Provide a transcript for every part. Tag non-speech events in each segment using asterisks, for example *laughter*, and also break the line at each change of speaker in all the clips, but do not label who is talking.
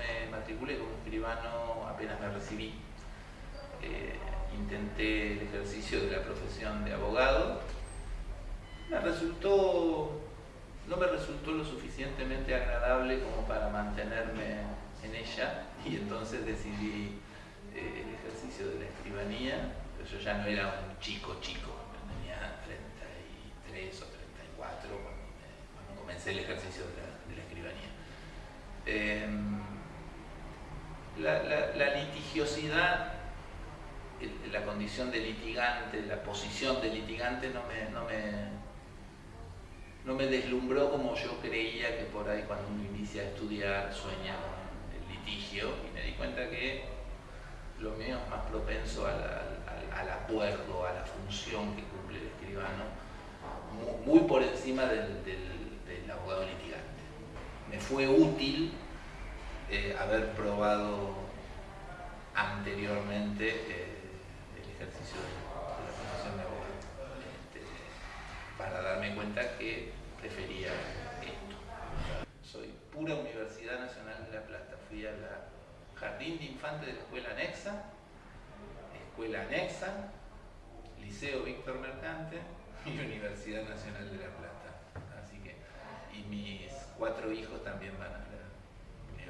me matriculé como escribano apenas me recibí. Eh, intenté el ejercicio de la profesión de abogado. Me resultó, no me resultó lo suficientemente agradable como para mantenerme en ella *laughs* y entonces decidí eh, el ejercicio de la escribanía. Pero yo ya no era un chico chico, tenía 33 o 34 cuando, comencé el ejercicio de la, escribanía. Em, la litigiosidad la condición de litigante, la posición de litigante no me, no me, no me deslumbró como yo creía que por ahí cuando uno inicia a estudiar sueña con el litigio y me di cuenta que lo mío es más propenso al, acuerdo, a la función que cumple el escribano, muy, por encima del, abogado litigante. Me fue útil eh, haber probado anteriormente eh, ejercicio de, la profesión de abogado, este, para darme cuenta que prefería esto. Soy pura Universidad Nacional de La Plata, fui a la Jardín de Infantes de la Escuela Anexa, Escuela Anexa, Liceo Víctor Mercante y Universidad Nacional de La Plata. Así que, y mis cuatro hijos también van a la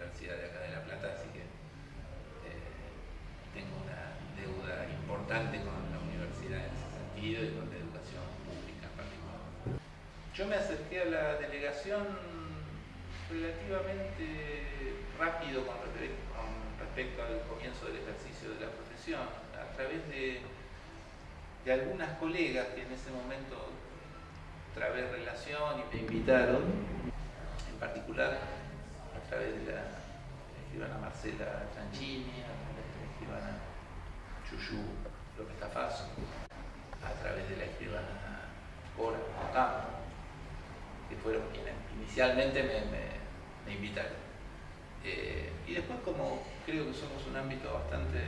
Universidad de acá de La Plata, así que importante con la universidad en ese sentido y con la educación pública en particular. Yo me acerqué a la delegación relativamente rápido con, respecto al comienzo del ejercicio de la profesión, a través de, de algunas colegas que en ese momento través relación y me invitaron, en particular través de la escribana Marcela Tranchini, a través de la escribana Chuyu está fácil, a través de la escribana Cora Ocampo, que fueron quienes inicialmente me, invitaron. Eh, y después como creo que somos un ámbito bastante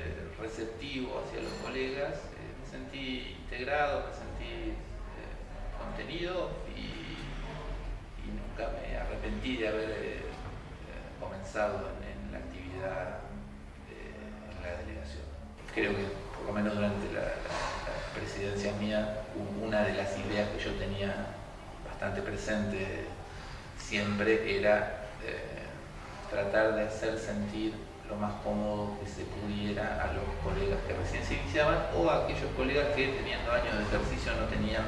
receptivo hacia los colegas, eh, me sentí integrado, me sentí eh, contenido y, nunca me arrepentí de haber comenzado en, la actividad en la delegación. Creo que por lo menos durante la, presidencia mía, una de las ideas que yo tenía bastante presente siempre era eh, tratar de hacer sentir lo más cómodo que se pudiera a los colegas que recién se iniciaban o a aquellos colegas que teniendo años de ejercicio no tenían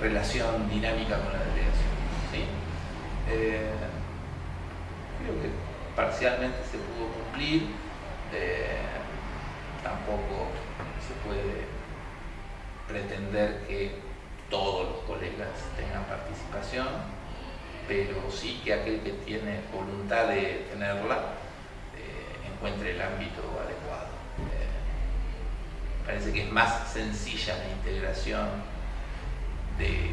relación dinámica con la delegación. Eh, parcialmente se pudo cumplir. Eh, tampoco se puede pretender que todos los colegas tengan participación, pero sí que aquel que tiene voluntad de tenerla eh, encuentre el ámbito adecuado. Eh, parece que es más sencilla la integración de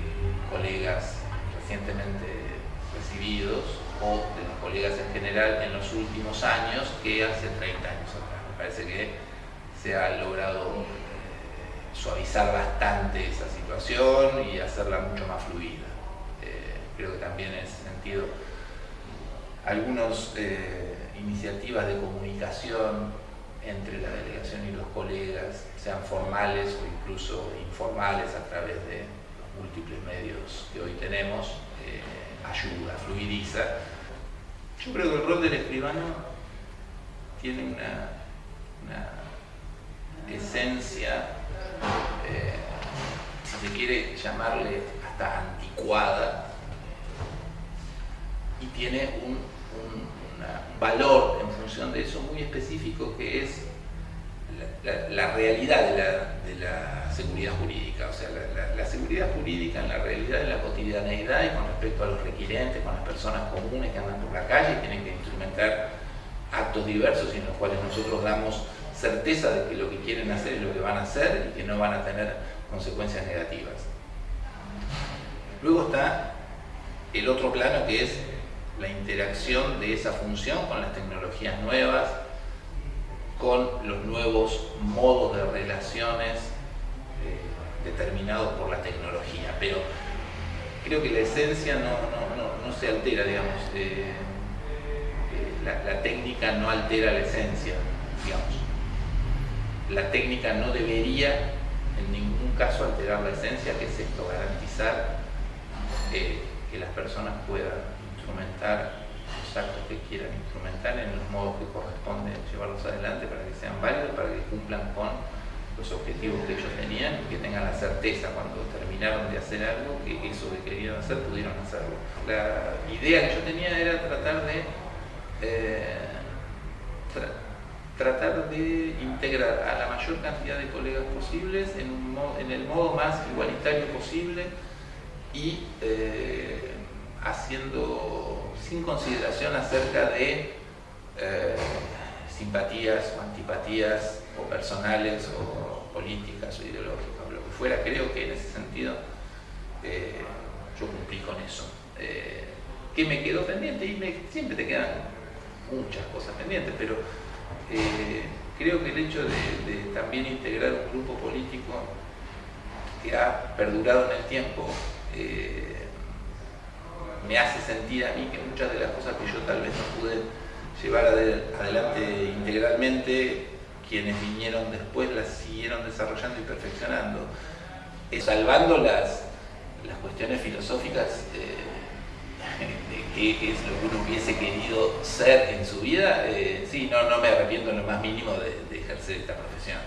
colegas recientemente recibidos o de los colegas en general en los últimos años que hace 30 años atrás. Me parece que se ha logrado eh, suavizar bastante esa situación y hacerla mucho más fluida. Eh, creo que también en ese sentido algunas eh, iniciativas de comunicación entre la delegación y los colegas, sean formales o incluso informales a través de los múltiples medios que hoy tenemos, ayuda, fluidiza. Yo creo que el rol del escribano tiene una esencia, eh, si se quiere llamarle hasta anticuada, y tiene un, valor en función de eso muy específico que es la, realidad de la, seguridad jurídica, o sea, la, seguridad jurídica en la realidad de la cotidianeidad y con respecto a los requirentes, con las personas comunes que andan por la calle y tienen que instrumentar actos diversos en los cuales nosotros damos certeza de que lo que quieren hacer es lo que van a hacer y que no van a tener consecuencias negativas. Luego está el otro plano que es la interacción de esa función con las tecnologías nuevas, con los nuevos modos de relaciones eh, determinados por la tecnología. Pero creo que la esencia no, se altera, digamos. Eh, eh, la, técnica no altera la esencia, digamos. La técnica no debería en ningún caso alterar la esencia, que es esto, garantizar que las personas puedan instrumentar los actos que quieran instrumentar en los modos que corresponde llevarlos adelante para que sean válidos, para que cumplan con los objetivos que ellos tenían que tengan la certeza cuando terminaron de hacer algo que eso que querían hacer pudieron hacerlo. La idea que yo tenía era tratar de eh, tratar de integrar a la mayor cantidad de colegas posibles en, en el modo más igualitario posible y eh, haciendo sin consideración acerca de eh, simpatías o antipatías o personales o políticas o ideológicas o lo que fuera. Creo que en ese sentido eh, yo cumplí con eso. Eh, ¿Qué me quedó pendiente? Y siempre te quedan muchas cosas pendientes, pero eh, creo que el hecho de, también integrar un grupo político que ha perdurado en el tiempo me hace sentir a mí que muchas de las cosas que yo tal vez no pude llevar adelante integralmente, quienes vinieron después las siguieron desarrollando y perfeccionando, salvando las, las cuestiones filosóficas eh, *laughs* de qué es lo que uno hubiese querido ser en su vida, eh, sí, no, no me arrepiento en lo más mínimo de ejercer esta profesión.